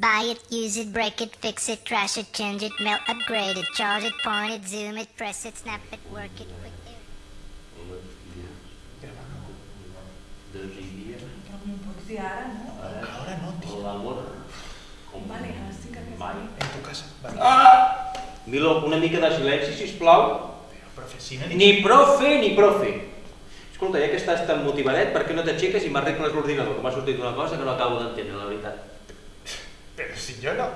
Buy it, use it, break it, fix it, trash it, change it, melt, upgrade it, charge it, point it, zoom it, press it, snap it, work it, quick it. Però m'ho pots dir ara, no? Ahora no, Vale, ara. Vale. Ah! Milo, una mica de silenci, sisplau. No Ni profe ni profe. Escolta, ja que estàs tan motivadet, per què no t'aixeques i m'arregles l'ordinador? Que m'ha sortit una cosa que no acabo d'entendre, la veritat. Pero si yo no.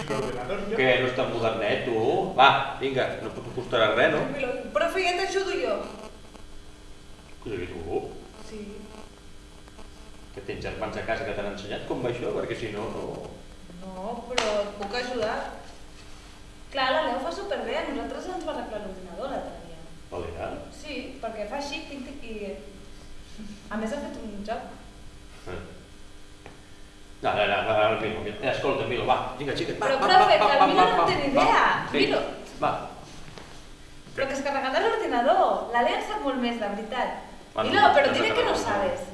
El ordenador yo. Que no tan modernet, tu? Va, vinga, no t'ho costarà res, no? Profe, ja t'ajudo jo. Què dius tu? Sí. Que tens germans a casa que t'han ensenyat com va això? Perquè si no, no... No, però et puc ajudar. Clar, la Leo fa superbé, a nosaltres ens va arreglar l'ordinador l'altre dia. Valera? Sí, perquè fa així, tic, tic, i... A més ha fet un joc. No, no, no, no, no, Milo, Milo. Eh, escolta, Milo, va, vinga, xica. Va, Però, va, profe, va, que el va, Milo va, no va, té ni va. idea. Vinga, Milo. Va. Però que es carregará l'ordinador. La Lea en sap molt més, de veritat. Ah, no, Milo, no, però no dile s'ha que no sabes.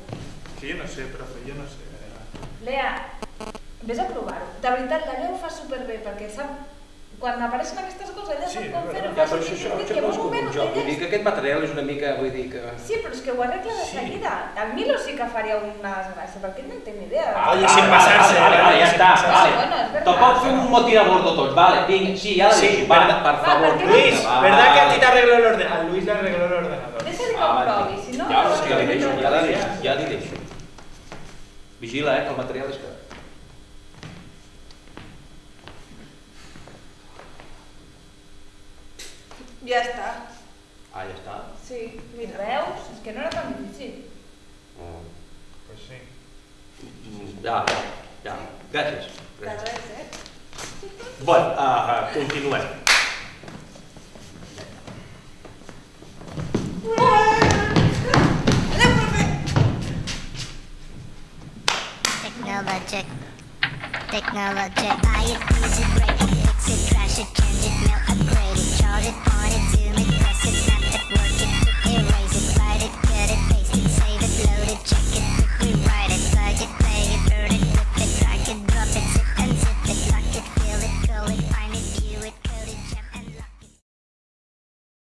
Que yo no sé, profe, yo no sé. Lea, vés a provar-ho. De veritat, la Lea ho fa superbé, perquè sap... Quan apareixen aquestes ella Sí, però així, això, això, això no és com un joc. Vull dir que aquest material és una mica, vull dir que... Sí, però és que ho arregla de Sí. seguida. El Milo sí que faria una desgràcia, perquè no en té ni idea. Ah, Oye, vale, sin vale, pasarse, Vale, vale, ja està, vale. Bueno. Tampoc fem un motín a bordo tots, vale, vinga, sí, ja la Sí, deixo, va, per favor. Luis, Va. ¿verdad que a ti te arregló el ordenador? A Luis le arregló el ordenador. Deixa-li que ho Ah, provi, si no... Ja, no ja li no deixo, no ja li no deixo. Vigila, eh, que el material és car. Ja està. Ah, ja està. Sí, mira, veus? És que no era tan difícil. Mm, Pues sí. mm, Ja, ja, ja. Gràcies. De res, eh? Bueno, uh, uh, continuem. Technologic. Technologic. Buy it, use it, break it, fix it, trash it, change it, melt, upgrade it,